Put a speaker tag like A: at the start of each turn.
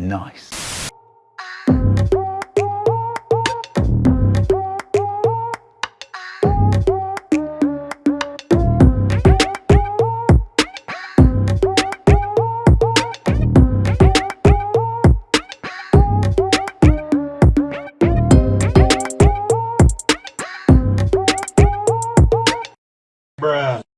A: Nice. Bruh.